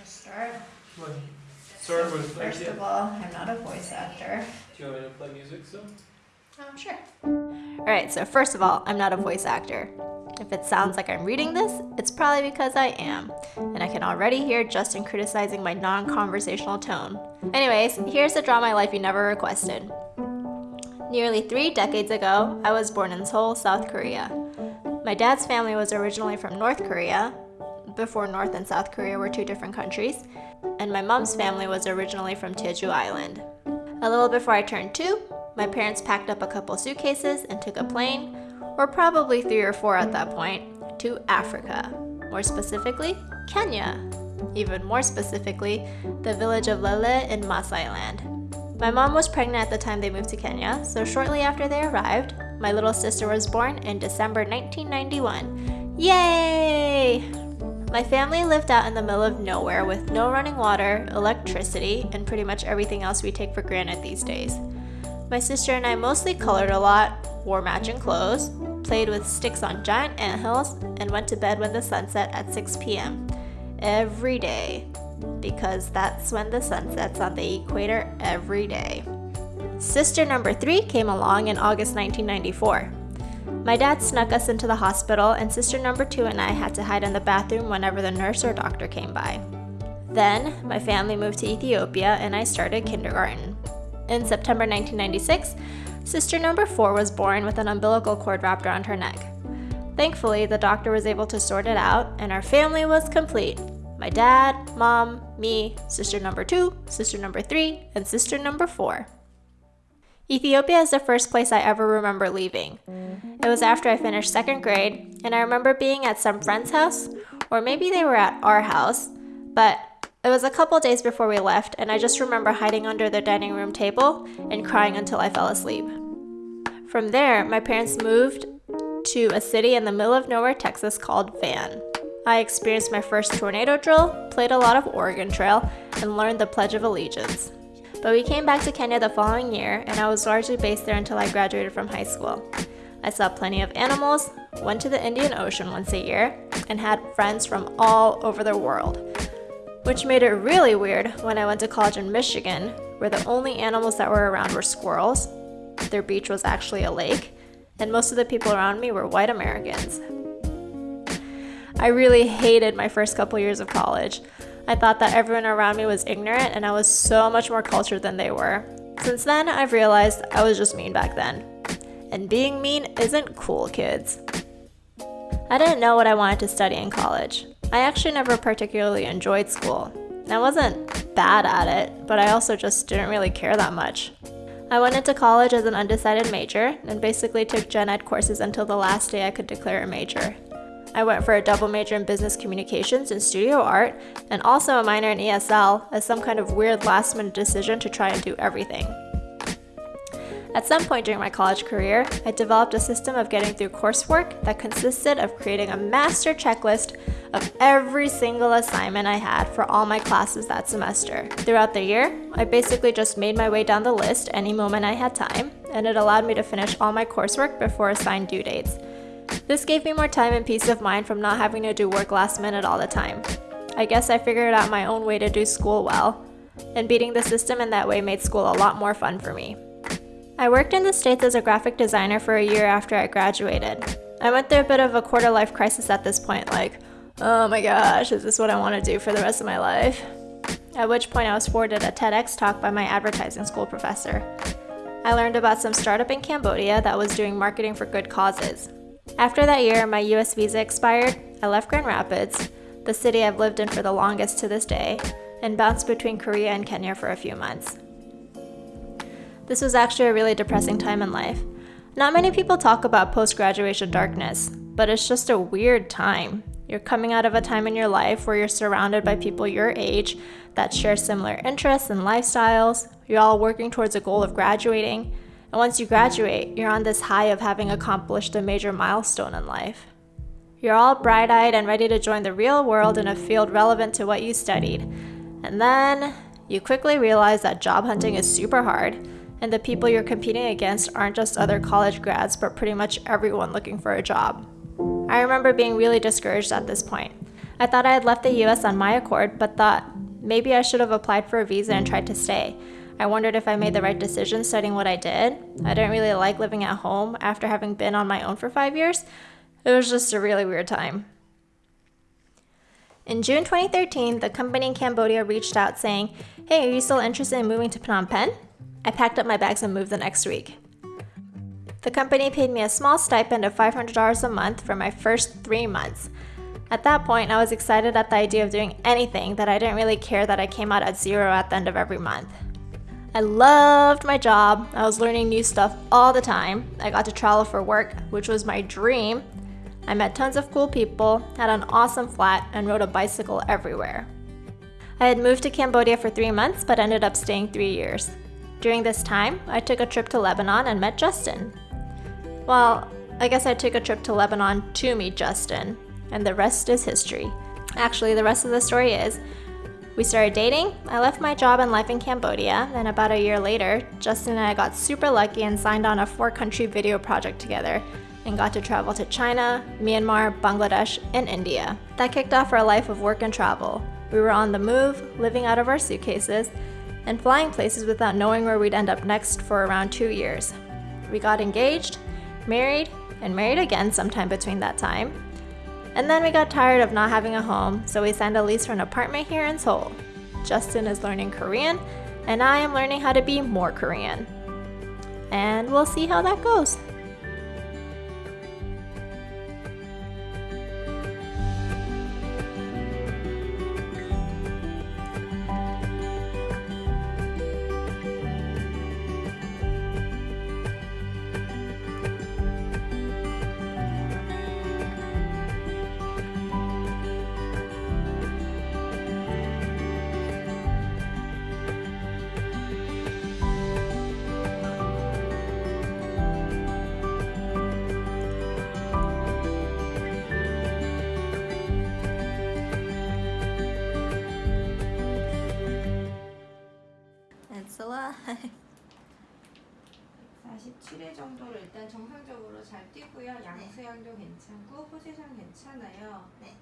Just start. What? Start with First of all, I'm not a voice actor. Do you want me to play music still? Um, sure. Alright, so first of all, I'm not a voice actor. If it sounds like I'm reading this, it's probably because I am. And I can already hear Justin criticizing my non conversational tone. Anyways, here's the Draw My Life you never requested. Nearly three decades ago, I was born in Seoul, South Korea. My dad's family was originally from North Korea, before North and South Korea were two different countries, and my mom's family was originally from Jeju Island. A little before I turned two, my parents packed up a couple suitcases and took a plane, or probably three or four at that point, to Africa. More specifically, Kenya. Even more specifically, the village of Lele in Maasai Land. My mom was pregnant at the time they moved to Kenya, so shortly after they arrived, my little sister was born in December 1991. Yay! My family lived out in the middle of nowhere with no running water, electricity, and pretty much everything else we take for granted these days. My sister and I mostly colored a lot, wore matching clothes, played with sticks on giant anthills, and went to bed when the sun set at 6 p.m. every day, because that's when the sun sets on the equator every day. Sister number three came along in August 1994. My dad snuck us into the hospital, and sister number two and I had to hide in the bathroom whenever the nurse or doctor came by. Then, my family moved to Ethiopia and I started kindergarten. In September 1996, sister number four was born with an umbilical cord wrapped around her neck. Thankfully, the doctor was able to sort it out, and our family was complete. My dad, mom, me, sister number two, sister number three, and sister number four. Ethiopia is the first place I ever remember leaving. It was after I finished second grade, and I remember being at some friend's house, or maybe they were at our house, but it was a couple days before we left, and I just remember hiding under the dining room table and crying until I fell asleep. From there, my parents moved to a city in the middle of nowhere, Texas called Van. I experienced my first tornado drill, played a lot of Oregon Trail, and learned the Pledge of Allegiance. But we came back to Kenya the following year, and I was largely based there until I graduated from high school. I saw plenty of animals, went to the Indian Ocean once a year, and had friends from all over the world. Which made it really weird when I went to college in Michigan, where the only animals that were around were squirrels. Their beach was actually a lake, and most of the people around me were white Americans. I really hated my first couple years of college. I thought that everyone around me was ignorant and I was so much more cultured than they were. Since then, I've realized I was just mean back then. And being mean isn't cool, kids. I didn't know what I wanted to study in college. I actually never particularly enjoyed school. I wasn't bad at it, but I also just didn't really care that much. I went into college as an undecided major and basically took gen ed courses until the last day I could declare a major. I went for a double major in business communications and studio art, and also a minor in ESL as some kind of weird last minute decision to try and do everything. At some point during my college career, I developed a system of getting through coursework that consisted of creating a master checklist of every single assignment I had for all my classes that semester. Throughout the year, I basically just made my way down the list any moment I had time, and it allowed me to finish all my coursework before assigned due dates. This gave me more time and peace of mind from not having to do work last minute all the time. I guess I figured out my own way to do school well, and beating the system in that way made school a lot more fun for me. I worked in the States as a graphic designer for a year after I graduated. I went through a bit of a quarter life crisis at this point, like, oh my gosh, is this what I want to do for the rest of my life? At which point I was forwarded a TEDx talk by my advertising school professor. I learned about some startup in Cambodia that was doing marketing for good causes. After that year, my US visa expired, I left Grand Rapids, the city I've lived in for the longest to this day, and bounced between Korea and Kenya for a few months. This was actually a really depressing time in life. Not many people talk about post graduation darkness, but it's just a weird time. You're coming out of a time in your life where you're surrounded by people your age that share similar interests and lifestyles. You're all working towards a goal of graduating, and once you graduate, you're on this high of having accomplished a major milestone in life. You're all bright eyed and ready to join the real world in a field relevant to what you studied. And then you quickly realize that job hunting is super hard, and the people you're competing against aren't just other college grads, but pretty much everyone looking for a job. I remember being really discouraged at this point. I thought I had left the US on my accord, but thought maybe I should have applied for a visa and tried to stay. I wondered if I made the right decision studying what I did. I didn't really like living at home after having been on my own for five years. It was just a really weird time. In June 2013, the company in Cambodia reached out saying, Hey, are you still interested in moving to Phnom Penh? I packed up my bags and moved the next week. The company paid me a small stipend of $500 a month for my first three months. At that point, I was excited at the idea of doing anything that I didn't really care that I came out at zero at the end of every month. I loved my job. I was learning new stuff all the time. I got to travel for work, which was my dream. I met tons of cool people, had an awesome flat, and rode a bicycle everywhere. I had moved to Cambodia for three months, but ended up staying three years. During this time, I took a trip to Lebanon and met Justin. Well, I guess I took a trip to Lebanon to meet Justin, and the rest is history. Actually, the rest of the story is we started dating, I left my job and life in Cambodia, and about a year later, Justin and I got super lucky and signed on a four country video project together and got to travel to China, Myanmar, Bangladesh, and India. That kicked off our life of work and travel. We were on the move, living out of our suitcases, and flying places without knowing where we'd end up next for around two years. We got engaged, married, and married again sometime between that time. And then we got tired of not having a home, so we signed a lease for an apartment here in Seoul. Justin is learning Korean, and I am learning how to be more Korean. And we'll see how that goes. Angela. 47회 정도로 일단 정상적으로 잘 뛰고요. 양 수양도 괜찮고 포지션 괜찮아요. 네.